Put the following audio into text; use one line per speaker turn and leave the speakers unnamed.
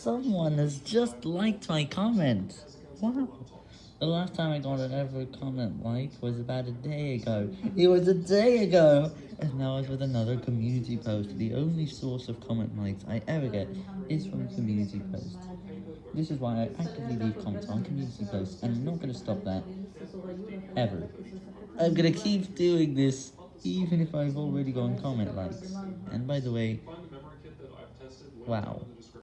someone has just liked my comment. Wow. The last time I got an ever comment like was about a day ago. It was a day ago! And now it's with another community post. The only source of comment likes I ever get is from community posts. This is why I actively leave comments on community posts, and I'm not going to stop that. Ever. I'm going to keep doing this, even if I've already gotten comment likes. And by the way, wow.